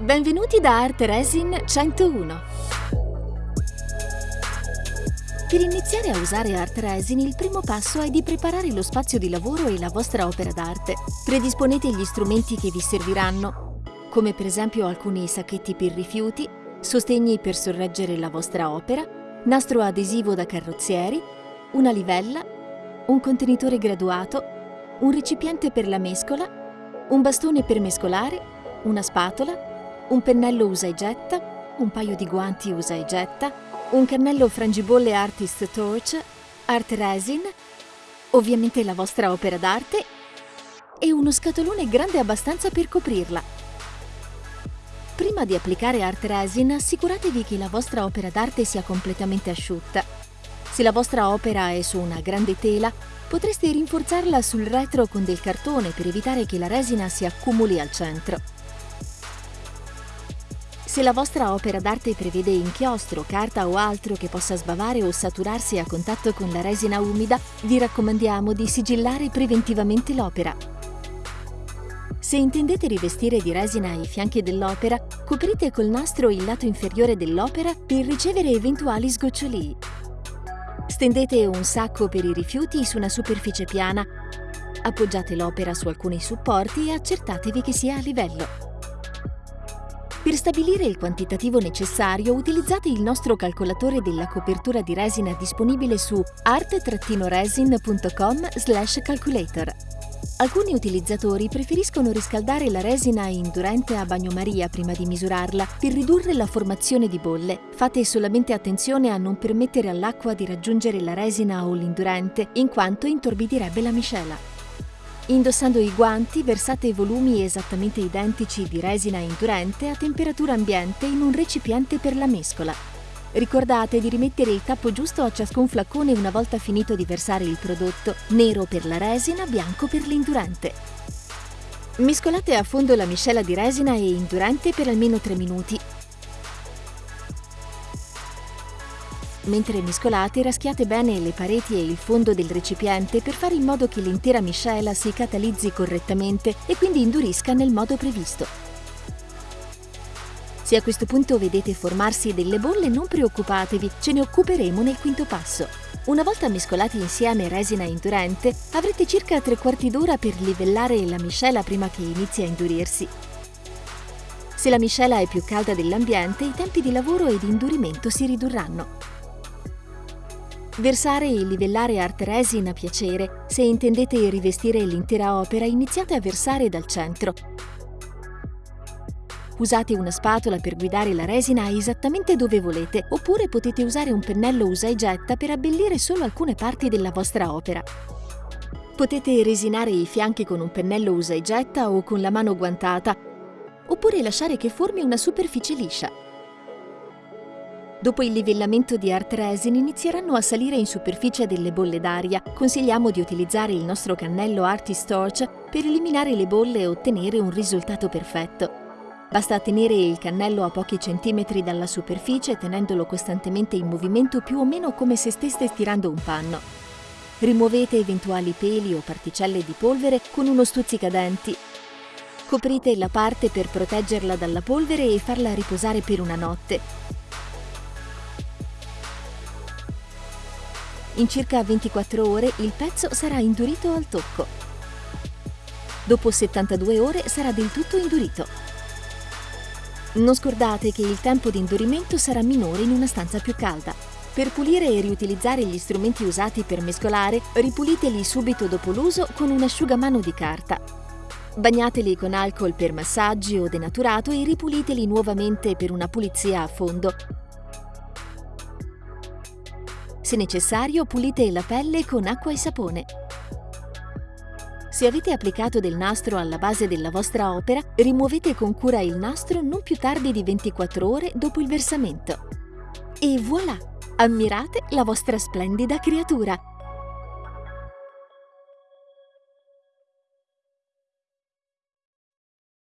Benvenuti da Art Resin 101. Per iniziare a usare Art Resin il primo passo è di preparare lo spazio di lavoro e la vostra opera d'arte. Predisponete gli strumenti che vi serviranno, come per esempio alcuni sacchetti per rifiuti, sostegni per sorreggere la vostra opera, nastro adesivo da carrozzieri, una livella, un contenitore graduato, un recipiente per la mescola, un bastone per mescolare, una spatola, un pennello usa e getta, un paio di guanti usa e getta, un cannello frangibolle Artist Torch, Art Resin, ovviamente la vostra opera d'arte e uno scatolone grande abbastanza per coprirla. Prima di applicare Art Resin assicuratevi che la vostra opera d'arte sia completamente asciutta. Se la vostra opera è su una grande tela, potreste rinforzarla sul retro con del cartone per evitare che la resina si accumuli al centro. Se la vostra opera d'arte prevede inchiostro, carta o altro che possa sbavare o saturarsi a contatto con la resina umida, vi raccomandiamo di sigillare preventivamente l'opera. Se intendete rivestire di resina i fianchi dell'opera, coprite col nastro il lato inferiore dell'opera per ricevere eventuali sgocciolii. Stendete un sacco per i rifiuti su una superficie piana, appoggiate l'opera su alcuni supporti e accertatevi che sia a livello. Per stabilire il quantitativo necessario utilizzate il nostro calcolatore della copertura di resina disponibile su art-resin.com calculator. Alcuni utilizzatori preferiscono riscaldare la resina indurente a bagnomaria prima di misurarla per ridurre la formazione di bolle. Fate solamente attenzione a non permettere all'acqua di raggiungere la resina o l'indurente, in quanto intorbidirebbe la miscela. Indossando i guanti versate volumi esattamente identici di resina indurente a temperatura ambiente in un recipiente per la mescola. Ricordate di rimettere il tappo giusto a ciascun flacone una volta finito di versare il prodotto, nero per la resina, bianco per l'indurente. Mescolate a fondo la miscela di resina e indurente per almeno 3 minuti Mentre mescolate, raschiate bene le pareti e il fondo del recipiente per fare in modo che l'intera miscela si catalizzi correttamente e quindi indurisca nel modo previsto. Se a questo punto vedete formarsi delle bolle, non preoccupatevi, ce ne occuperemo nel quinto passo. Una volta mescolati insieme resina e indurente, avrete circa tre quarti d'ora per livellare la miscela prima che inizi a indurirsi. Se la miscela è più calda dell'ambiente, i tempi di lavoro e di indurimento si ridurranno. Versare e livellare art resin a piacere. Se intendete rivestire l'intera opera, iniziate a versare dal centro. Usate una spatola per guidare la resina esattamente dove volete, oppure potete usare un pennello usa e getta per abbellire solo alcune parti della vostra opera. Potete resinare i fianchi con un pennello usa e getta o con la mano guantata, oppure lasciare che formi una superficie liscia. Dopo il livellamento di Art Resin inizieranno a salire in superficie delle bolle d'aria. Consigliamo di utilizzare il nostro cannello Artist Torch per eliminare le bolle e ottenere un risultato perfetto. Basta tenere il cannello a pochi centimetri dalla superficie tenendolo costantemente in movimento più o meno come se steste stirando un panno. Rimuovete eventuali peli o particelle di polvere con uno stuzzicadenti. Coprite la parte per proteggerla dalla polvere e farla riposare per una notte. In circa 24 ore il pezzo sarà indurito al tocco. Dopo 72 ore sarà del tutto indurito. Non scordate che il tempo di indurimento sarà minore in una stanza più calda. Per pulire e riutilizzare gli strumenti usati per mescolare, ripuliteli subito dopo l'uso con un asciugamano di carta. Bagnateli con alcol per massaggi o denaturato e ripuliteli nuovamente per una pulizia a fondo se necessario, pulite la pelle con acqua e sapone. Se avete applicato del nastro alla base della vostra opera, rimuovete con cura il nastro non più tardi di 24 ore dopo il versamento. E voilà! Ammirate la vostra splendida creatura!